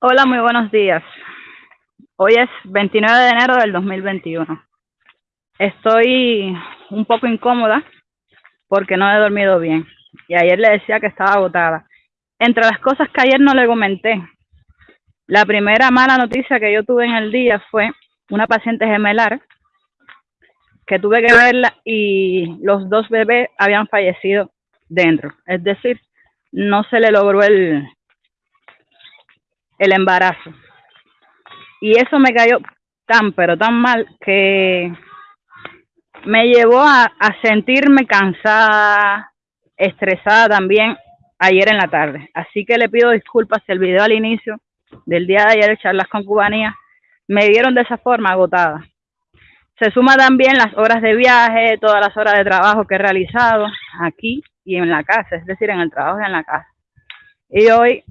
Hola, muy buenos días. Hoy es 29 de enero del 2021. Estoy un poco incómoda porque no he dormido bien. Y ayer le decía que estaba agotada. Entre las cosas que ayer no le comenté, la primera mala noticia que yo tuve en el día fue una paciente gemelar que tuve que verla y los dos bebés habían fallecido dentro. Es decir, no se le logró el, el embarazo. Y eso me cayó tan, pero tan mal que me llevó a, sentirme cansada, estresada también ayer en la tarde. Así que le pido disculpas el video al inicio del día de ayer de charlas con cubanía me dieron de esa forma agotada. Se suma también las horas de viaje, todas las horas de trabajo que he realizado aquí y en la casa, es decir, en el trabajo y en la casa. Y hoy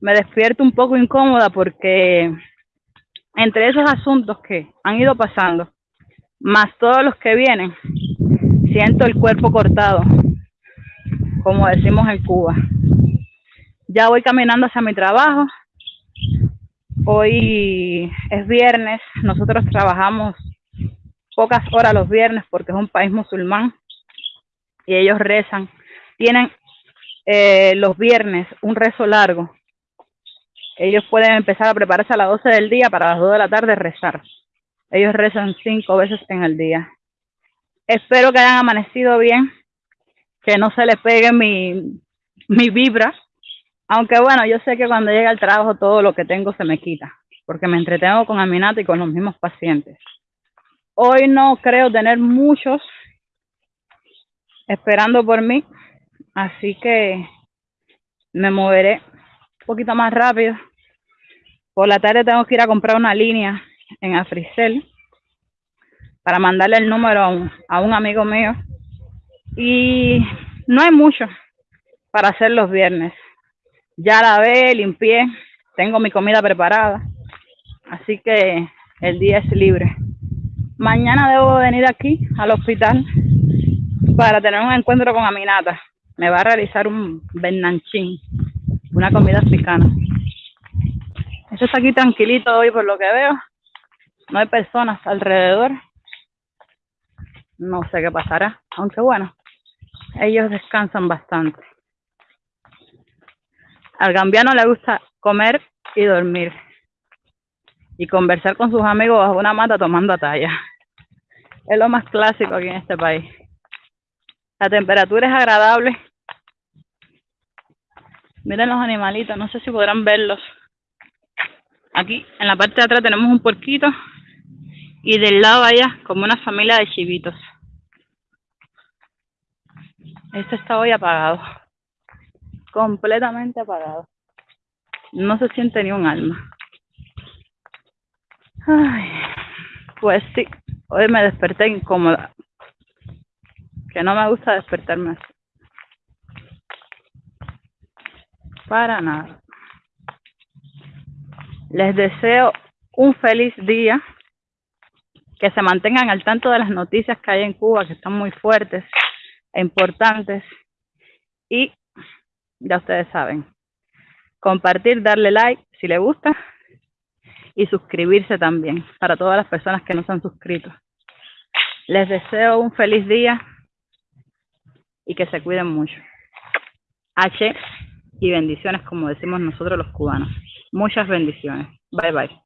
me despierto un poco incómoda porque entre esos asuntos que han ido pasando, más todos los que vienen, siento el cuerpo cortado, como decimos en Cuba. Ya voy caminando hacia mi trabajo. Hoy es viernes, nosotros trabajamos pocas horas los viernes porque es un país musulmán y ellos rezan. Tienen eh, los viernes un rezo largo. Ellos pueden empezar a prepararse a las 12 del día para las 2 de la tarde rezar. Ellos rezan cinco veces en el día. Espero que hayan amanecido bien, que no se les pegue mi, mi vibra. Aunque bueno, yo sé que cuando llega al trabajo todo lo que tengo se me quita, porque me entretengo con Aminata y con los mismos pacientes. Hoy no creo tener muchos esperando por mí, así que me moveré un poquito más rápido. Por la tarde tengo que ir a comprar una línea en Africel para mandarle el número a un, amigo mío. Y no hay mucho para hacer los viernes. Ya la ve, limpié, tengo mi comida preparada, así que el día es libre. Mañana debo venir aquí al hospital para tener un encuentro con Aminata. Me va a realizar un bernanchín, una comida africana. Está aquí tranquilito hoy por lo que veo. No hay personas alrededor. No sé qué pasará, aunque bueno, ellos descansan bastante. Al gambiano le gusta comer y dormir y conversar con sus amigos bajo una mata tomando talla. Es lo más clásico aquí en este país. La temperatura es agradable. Miren los animalitos, no sé si podrán verlos. Aquí en la parte de atrás tenemos un puerquito y del lado allá como una familia de chivitos. Este está hoy apagado. Completamente apagado. No se siente ni un alma. Ay, pues sí, hoy me desperté incómoda. Que no me gusta despertarme así. Para nada. Les deseo un feliz día. Que se mantengan al tanto de las noticias que hay en Cuba, que están muy fuertes e importantes. Y ya ustedes saben, compartir, darle like si les gusta y suscribirse también para todas las personas que no se han suscrito. Les deseo un feliz día y que se cuiden mucho. H y bendiciones como decimos nosotros los cubanos. Muchas bendiciones. Bye bye.